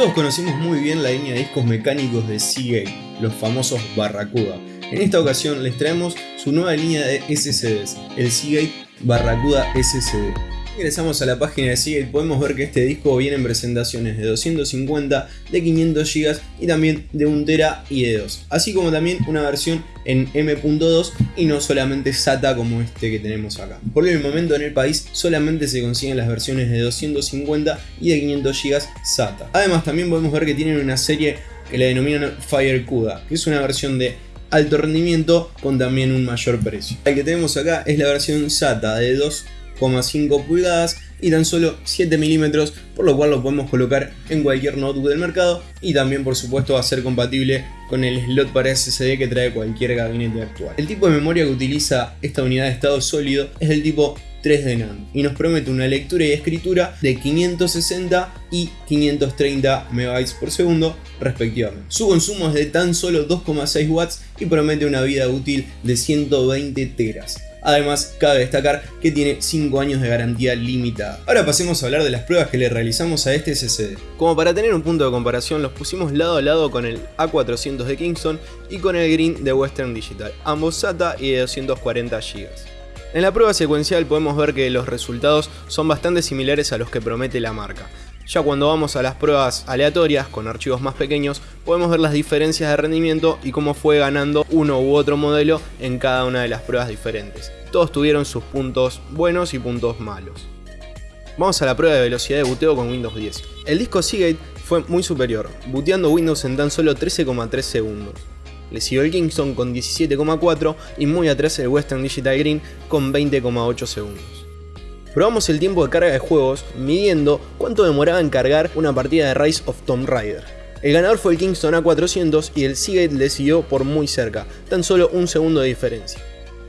Todos conocimos muy bien la línea de discos mecánicos de Seagate, los famosos Barracuda. En esta ocasión les traemos su nueva línea de SSDs, el Seagate Barracuda SSD. Ingresamos a la página de Seagate podemos ver que este disco viene en presentaciones de 250, de 500 GB y también de 1 TB y de 2, así como también una versión en M.2 y no solamente SATA como este que tenemos acá. Por el momento en el país solamente se consiguen las versiones de 250 y de 500 GB SATA. Además también podemos ver que tienen una serie que la denominan FireCuda, que es una versión de alto rendimiento con también un mayor precio. El que tenemos acá es la versión SATA de 2 5 pulgadas y tan solo 7 milímetros, por lo cual lo podemos colocar en cualquier notebook del mercado y también por supuesto va a ser compatible con el slot para SSD que trae cualquier gabinete actual. El tipo de memoria que utiliza esta unidad de estado sólido es el tipo 3D NAND y nos promete una lectura y escritura de 560 y 530 MB por segundo respectivamente. Su consumo es de tan solo 2,6 watts y promete una vida útil de 120 teras. Además, cabe destacar que tiene 5 años de garantía limitada. Ahora pasemos a hablar de las pruebas que le realizamos a este SSD. Como para tener un punto de comparación, los pusimos lado a lado con el A400 de Kingston y con el Green de Western Digital, ambos SATA y de 240 GB. En la prueba secuencial podemos ver que los resultados son bastante similares a los que promete la marca. Ya cuando vamos a las pruebas aleatorias con archivos más pequeños, podemos ver las diferencias de rendimiento y cómo fue ganando uno u otro modelo en cada una de las pruebas diferentes. Todos tuvieron sus puntos buenos y puntos malos. Vamos a la prueba de velocidad de buteo con Windows 10. El disco Seagate fue muy superior, booteando Windows en tan solo 13,3 segundos. Le siguió el Kingston con 17,4 y muy atrás el Western Digital Green con 20,8 segundos. Probamos el tiempo de carga de juegos midiendo cuánto demoraba en cargar una partida de Rise of Tomb Raider. El ganador fue el Kingston A400 y el Seagate le siguió por muy cerca, tan solo un segundo de diferencia.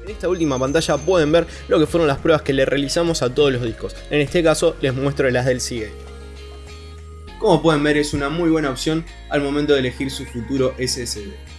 En esta última pantalla pueden ver lo que fueron las pruebas que le realizamos a todos los discos, en este caso les muestro las del Seagate. Como pueden ver es una muy buena opción al momento de elegir su futuro SSD.